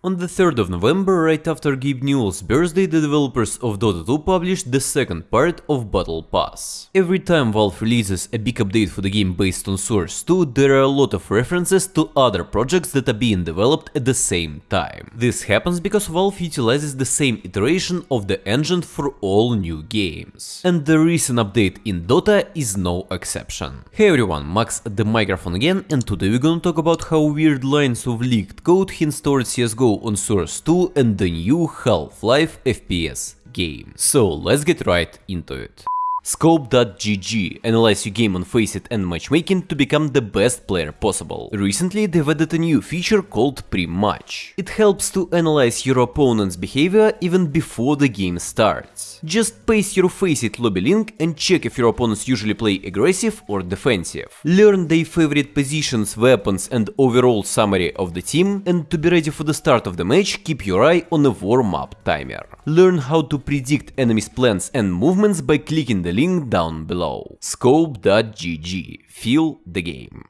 On the 3rd of November, right after Gabe Newell's birthday, the developers of Dota 2 published the second part of Battle Pass. Every time Valve releases a big update for the game based on Source 2, there are a lot of references to other projects that are being developed at the same time. This happens because Valve utilizes the same iteration of the engine for all new games. And the recent update in Dota is no exception. Hey everyone, Max at the microphone again, and today we're gonna talk about how weird lines of leaked code hints towards CSGO on Source 2 and the new Half-Life FPS game. So let's get right into it. Scope.gg analyze your game on Faceit and matchmaking to become the best player possible. Recently they've added a new feature called Pre-Match. It helps to analyze your opponent's behavior even before the game starts. Just paste your Faceit lobby link and check if your opponents usually play aggressive or defensive. Learn their favorite positions, weapons and overall summary of the team and to be ready for the start of the match keep your eye on a warm-up timer. Learn how to predict enemies' plans and movements by clicking the link down below. Scope.gg. Feel the game.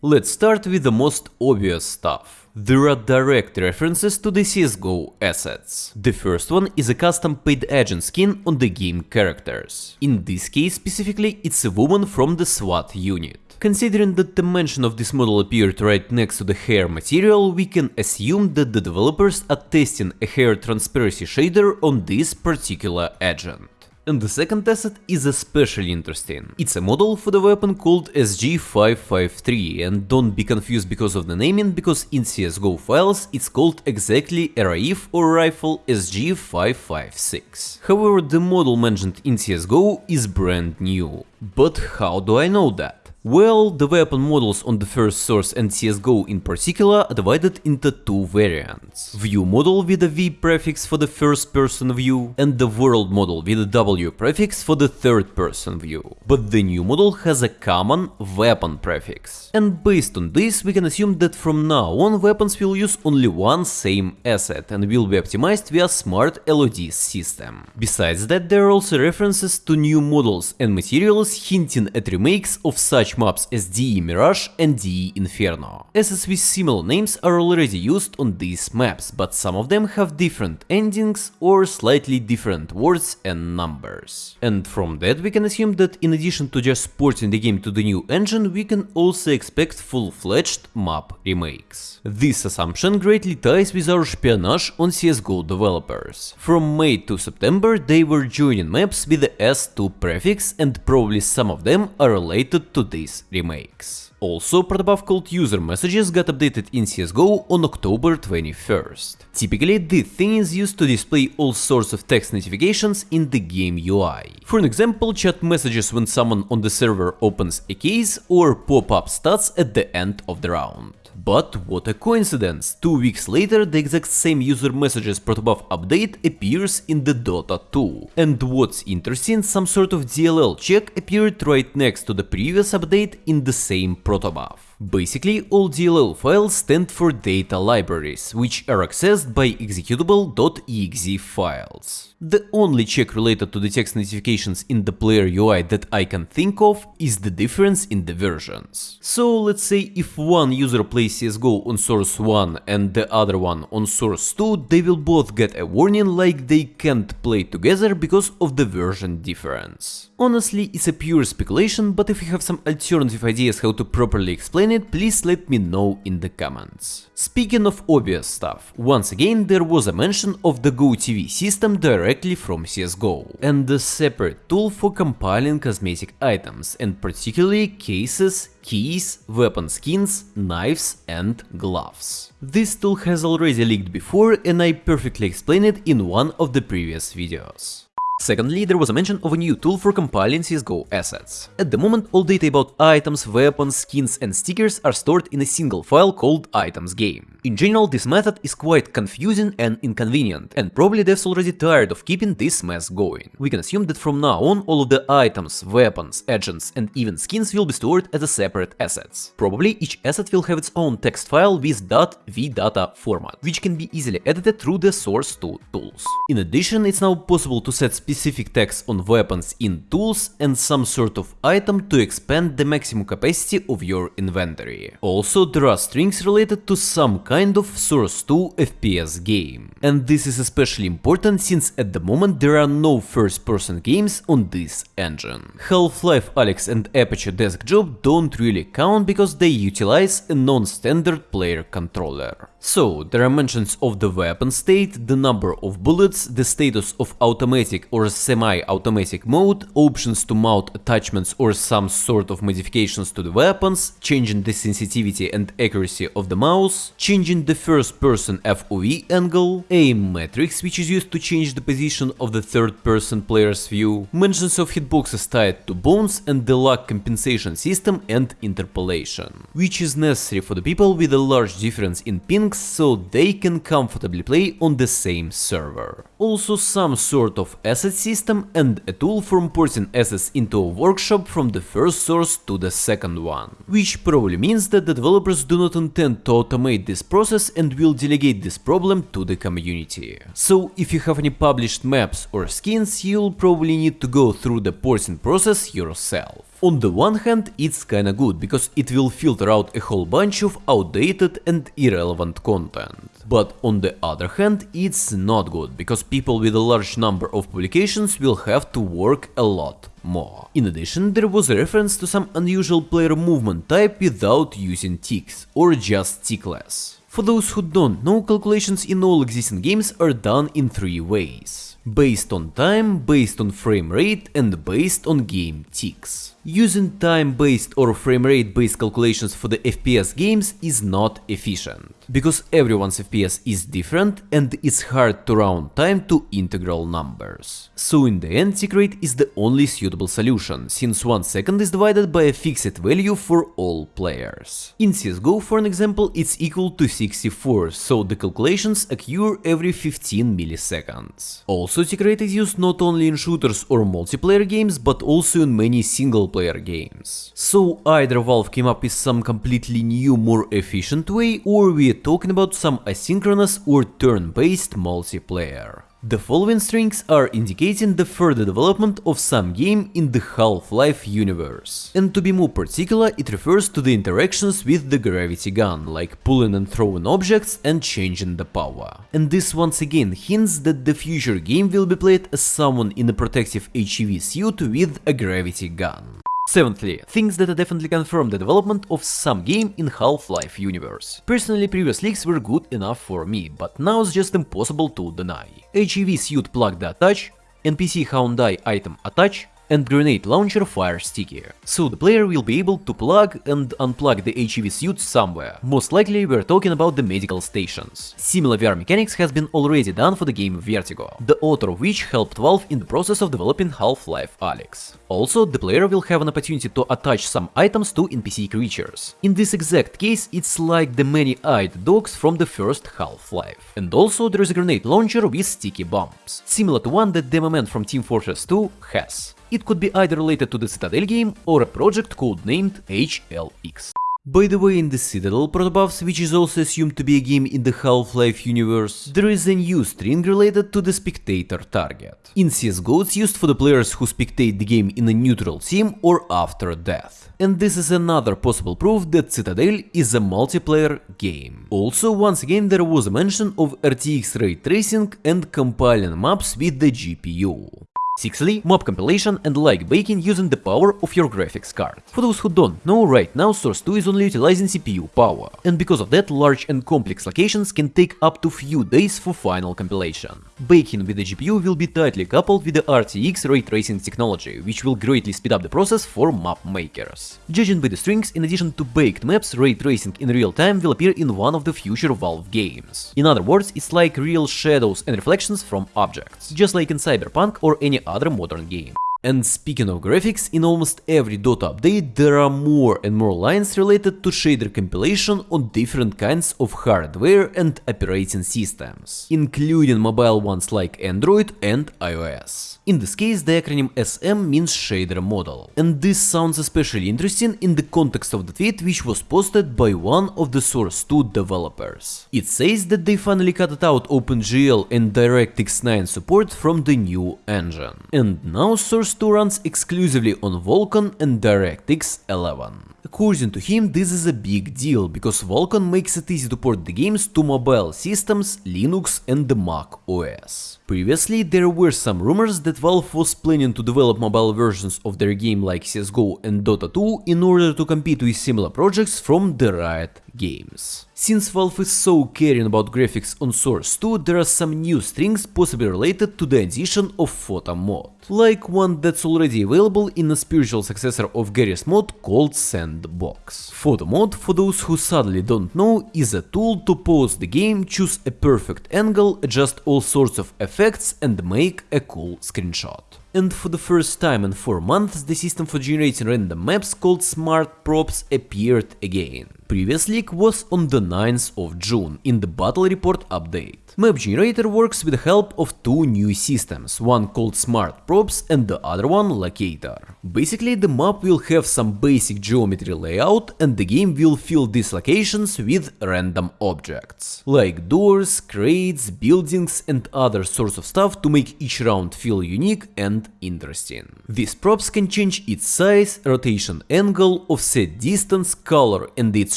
Let's start with the most obvious stuff. There are direct references to the CSGO assets. The first one is a custom paid agent skin on the game characters. In this case specifically, it's a woman from the SWAT unit. Considering that the mention of this model appeared right next to the hair material, we can assume that the developers are testing a hair transparency shader on this particular agent. And the second asset is especially interesting. It's a model for the weapon called SG553 and don't be confused because of the naming, because in CSGO files it's called exactly RAIF or rifle SG556. However, the model mentioned in CSGO is brand new. But how do I know that? Well, the weapon models on the first source and CSGO in particular are divided into two variants. View model with a V prefix for the first person view and the world model with a W prefix for the third person view. But the new model has a common weapon prefix. And based on this we can assume that from now on weapons will use only one same asset and will be optimized via smart LOD system. Besides that there are also references to new models and materials hinting at remakes of such maps as DE Mirage and DE Inferno. With similar names are already used on these maps, but some of them have different endings or slightly different words and numbers. And from that we can assume that in addition to just porting the game to the new engine, we can also expect full-fledged map remakes. This assumption greatly ties with our espionage on CSGO developers. From May to September they were joining maps with the S2 prefix and probably some of them are related to this remakes. Also, protobuf called user messages got updated in CSGO on October 21st. Typically, this thing is used to display all sorts of text notifications in the game UI. For an example, chat messages when someone on the server opens a case or pop-up stats at the end of the round. But what a coincidence, two weeks later the exact same user messages protobuf update appears in the Dota 2. And what's interesting, some sort of DLL check appeared right next to the previous update in the same protobuf. Basically, all DLL files stand for data libraries, which are accessed by executable.exe files. The only check related to the text notifications in the player UI that I can think of is the difference in the versions. So let's say if one user plays CSGO on source 1 and the other one on source 2, they will both get a warning like they can't play together because of the version difference. Honestly, it's a pure speculation, but if you have some alternative ideas how to properly explain it, please let me know in the comments. Speaking of obvious stuff, once again there was a mention of the GoTV system directly from CSGO, and a separate tool for compiling cosmetic items, and particularly cases, keys, weapon skins, knives and gloves. This tool has already leaked before and I perfectly explained it in one of the previous videos. Secondly, there was a mention of a new tool for compiling CSGO assets. At the moment, all data about items, weapons, skins and stickers are stored in a single file called items game. In general, this method is quite confusing and inconvenient, and probably devs already tired of keeping this mess going. We can assume that from now on all of the items, weapons, agents and even skins will be stored as separate assets. Probably each asset will have its own text file with .vdata format, which can be easily edited through the source2 tools. In addition, it's now possible to set specific tags on weapons in tools and some sort of item to expand the maximum capacity of your inventory. Also, there are strings related to some kind of Source 2 FPS game. And this is especially important since at the moment there are no first-person games on this engine. Half-Life Alyx and Aperture Desk Job don't really count because they utilize a non-standard player controller. So, there are mentions of the weapon state, the number of bullets, the status of automatic or semi-automatic mode, options to mount attachments or some sort of modifications to the weapons, changing the sensitivity and accuracy of the mouse, changing the first person FOV angle, aim matrix which is used to change the position of the third person player's view, mentions of hitboxes tied to bones and the lag compensation system and interpolation, which is necessary for the people with a large difference in ping so they can comfortably play on the same server. Also some sort of asset system and a tool for importing assets into a workshop from the first source to the second one. Which probably means that the developers do not intend to automate this process and will delegate this problem to the community. So if you have any published maps or skins, you'll probably need to go through the porting process yourself. On the one hand, it's kinda good, because it will filter out a whole bunch of outdated and irrelevant content. But on the other hand, it's not good, because people with a large number of publications will have to work a lot more. In addition, there was a reference to some unusual player movement type without using ticks, or just tickless. For those who don't know, calculations in all existing games are done in three ways. Based on time, based on frame rate and based on game ticks. Using time-based or frame rate-based calculations for the FPS games is not efficient, because everyone's FPS is different and it's hard to round time to integral numbers. So in the end tick rate is the only suitable solution, since 1 second is divided by a fixed value for all players. In CSGO for an example it's equal to 64, so the calculations occur every 15 milliseconds. Also tick rate is used not only in shooters or multiplayer games, but also in many single player games. So either Valve came up with some completely new, more efficient way, or we're talking about some asynchronous or turn-based multiplayer. The following strings are indicating the further development of some game in the Half-Life universe. And to be more particular, it refers to the interactions with the gravity gun, like pulling and throwing objects and changing the power. And this once again hints that the future game will be played as someone in a protective HEV suit with a gravity gun. Seventhly, things that definitely confirm the development of some game in Half-Life universe. Personally, previous leaks were good enough for me, but now it's just impossible to deny. HEV suit plug the attach, NPC houndeye item attach, and grenade launcher fire sticky. So the player will be able to plug and unplug the HEV suit somewhere. Most likely we're talking about the medical stations. Similar VR mechanics has been already done for the game Vertigo, the author of which helped Valve in the process of developing Half-Life Alyx. Also, the player will have an opportunity to attach some items to NPC creatures. In this exact case, it's like the many-eyed dogs from the first Half-Life. And also there is a grenade launcher with sticky bombs, similar to one that Demoman from Team Fortress 2 has. It could be either related to the Citadel game or a project codenamed HLX. By the way, in the Citadel protobuffs, which is also assumed to be a game in the Half-Life universe, there is a new string related to the spectator target. In CSGO it's used for the players who spectate the game in a neutral team or after death. And this is another possible proof that Citadel is a multiplayer game. Also, once again there was a mention of RTX ray tracing and compiling maps with the GPU. Sixthly, mob compilation and light baking using the power of your graphics card. For those who don't know, right now Source 2 is only utilizing CPU power, and because of that large and complex locations can take up to few days for final compilation. Baking with the GPU will be tightly coupled with the RTX ray tracing technology, which will greatly speed up the process for map makers. Judging by the strings, in addition to baked maps, ray tracing in real time will appear in one of the future Valve games. In other words, it's like real shadows and reflections from objects, just like in Cyberpunk or any other modern game. And speaking of graphics, in almost every Dota update there are more and more lines related to shader compilation on different kinds of hardware and operating systems, including mobile ones like Android and iOS. In this case, the acronym SM means shader model. And this sounds especially interesting in the context of the tweet which was posted by one of the Source 2 developers. It says that they finally cut out OpenGL and DirectX 9 support from the new engine. And now Source 2 runs exclusively on Vulkan and DirectX 11. According to him, this is a big deal, because Vulkan makes it easy to port the games to mobile systems, Linux and the Mac OS. Previously, there were some rumors that Valve was planning to develop mobile versions of their game like CSGO and Dota 2 in order to compete with similar projects from the Riot games. Since Valve is so caring about graphics on Source 2, there are some new strings possibly related to the addition of Photo mod, like one that's already available in a spiritual successor of Garry's mod called Sandbox. Photo mod, for those who sadly don't know, is a tool to pause the game, choose a perfect angle, adjust all sorts of effects and make a cool screenshot. And for the first time in 4 months, the system for generating random maps called Smart Props appeared again. Previous leak was on the 9th of June in the Battle Report update. Map generator works with the help of two new systems, one called Smart Props and the other one Locator. Basically the map will have some basic geometry layout and the game will fill these locations with random objects, like doors, crates, buildings and other sorts of stuff to make each round feel unique and interesting. These props can change its size, rotation angle, offset distance, color and its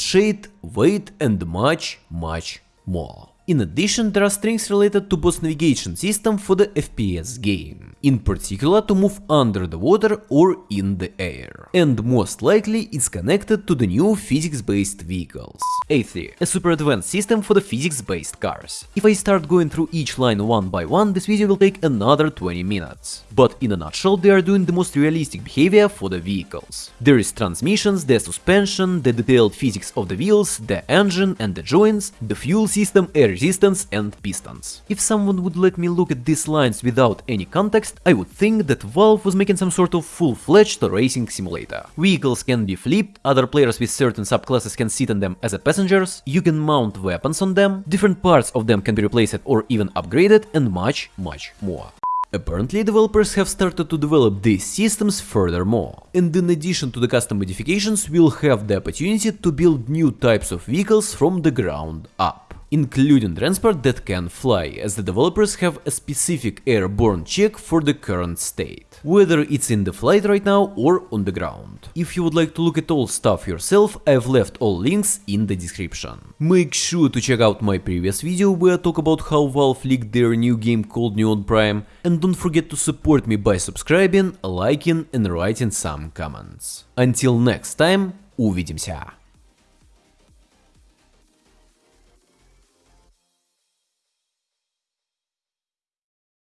shade, weight and much much more. In addition, there are strings related to boss navigation system for the FPS game, in particular to move under the water or in the air. And most likely it's connected to the new physics-based vehicles. A3, a super advanced system for the physics-based cars. If I start going through each line one by one, this video will take another 20 minutes. But in a nutshell, they are doing the most realistic behavior for the vehicles. There is transmissions, the suspension, the detailed physics of the wheels, the engine and the joints, the fuel system, air resistance and pistons. If someone would let me look at these lines without any context, I would think that Valve was making some sort of full-fledged racing simulator. Vehicles can be flipped, other players with certain subclasses can sit on them as passengers, you can mount weapons on them, different parts of them can be replaced or even upgraded, and much, much more. Apparently, developers have started to develop these systems furthermore, and in addition to the custom modifications, we'll have the opportunity to build new types of vehicles from the ground up including transport that can fly, as the developers have a specific airborne check for the current state, whether it's in the flight right now or on the ground. If you would like to look at all stuff yourself, I've left all links in the description. Make sure to check out my previous video where I talk about how Valve leaked their new game called Neon Prime, and don't forget to support me by subscribing, liking and writing some comments. Until next time, увидимся!